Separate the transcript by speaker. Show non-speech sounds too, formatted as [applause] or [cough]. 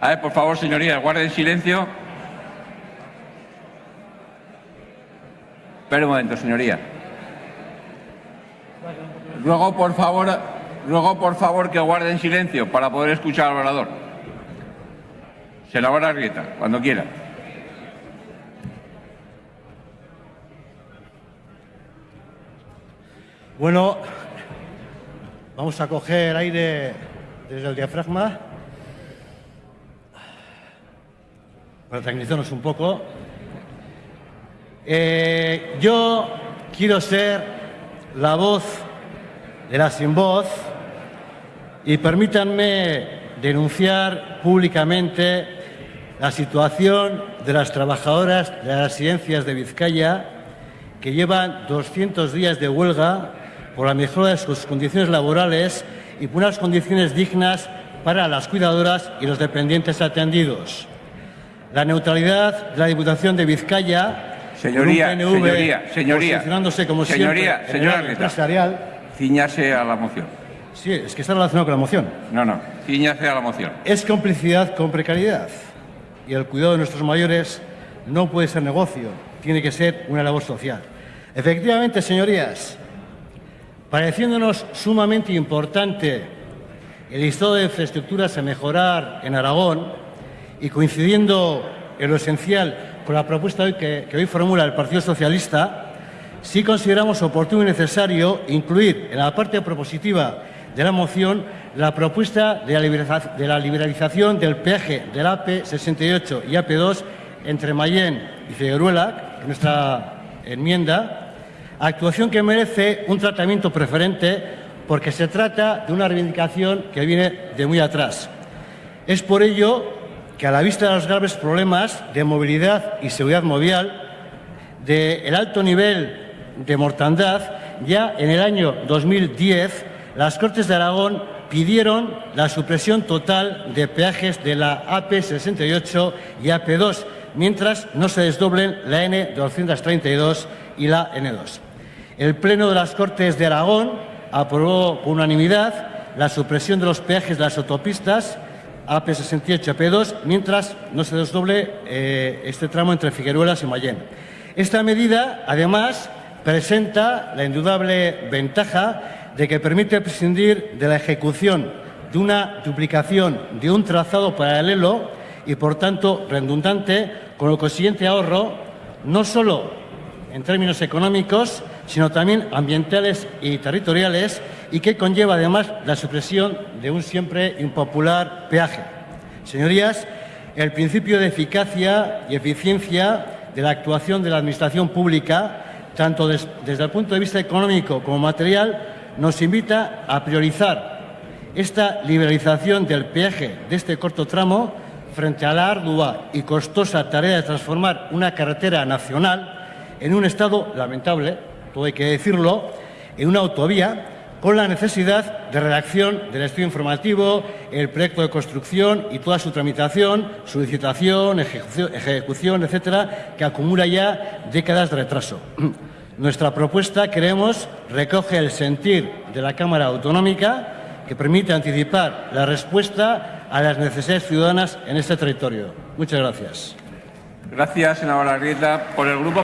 Speaker 1: A ver, por favor, señorías, guarden silencio. Espera un momento, señoría. Ruego, por favor, ruego, por favor, que guarden silencio para poder escuchar al orador. Senadora Arrieta, cuando quiera.
Speaker 2: Bueno, vamos a coger aire desde el diafragma para tranquilizarnos un poco. Eh, yo quiero ser la voz de la sin voz y permítanme denunciar públicamente la situación de las trabajadoras de las residencias de Vizcaya que llevan 200 días de huelga por la mejora de sus condiciones laborales y por unas condiciones dignas para las cuidadoras y los dependientes atendidos. La neutralidad de la Diputación de Vizcaya
Speaker 1: Señoría,
Speaker 2: PNV
Speaker 1: señoría, señoría.
Speaker 2: posicionándose como
Speaker 1: Señoría,
Speaker 2: siempre
Speaker 1: señora
Speaker 2: empresarial.
Speaker 1: Ciñase a la moción.
Speaker 2: Sí, es que está relacionado con la moción.
Speaker 1: No, no, ciñase a la moción.
Speaker 2: Es complicidad con precariedad. Y el cuidado de nuestros mayores no puede ser negocio, tiene que ser una labor social. Efectivamente, señorías, pareciéndonos sumamente importante el listado de infraestructuras a mejorar en Aragón y coincidiendo en lo esencial con la propuesta que, hoy formula el Partido Socialista, sí consideramos oportuno y necesario incluir en la parte propositiva de la moción la propuesta de la, liberalización del peaje del AP68 y AP2 entre Mayén y Figueruela, nuestra enmienda, actuación que merece un tratamiento preferente porque se trata de una reivindicación que viene de muy atrás. Es por ello que a la vista de los graves problemas de movilidad y seguridad movial, del alto nivel de mortandad, ya en el año 2010 las Cortes de Aragón pidieron la supresión total de peajes de la AP68 y AP2, mientras no se desdoblen la N232 y la N2. El Pleno de las Cortes de Aragón aprobó por unanimidad la supresión de los peajes de las autopistas AP68 y AP2, mientras no se desdoble eh, este tramo entre Figueruelas y Mayén. Esta medida, además, presenta la indudable ventaja de que permite prescindir de la ejecución de una duplicación de un trazado paralelo y, por tanto, redundante, con el consiguiente ahorro no solo en términos económicos, sino también ambientales y territoriales, y que conlleva además la supresión de un siempre impopular peaje. Señorías, el principio de eficacia y eficiencia de la actuación de la Administración pública, tanto des- desde el punto de vista económico como material, nos invita a priorizar esta liberalización del peaje de este corto tramo frente a la ardua y costosa tarea de transformar una carretera nacional en un estado lamentable, todo hay que decirlo, en una autovía con la necesidad de redacción del estudio informativo, el proyecto de construcción y toda su tramitación, su licitación, ejecución, etcétera, que acumula ya décadas de retraso. [clears throat] Nuestra propuesta, creemos, recoge el sentir de la Cámara Autonómica que permite anticipar la respuesta a las necesidades ciudadanas en este territorio. Muchas gracias.
Speaker 1: Gracias, senadora Arrieta. Por el grupo